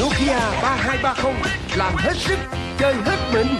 Nokia 3230 làm hết sức, chơi hết mình.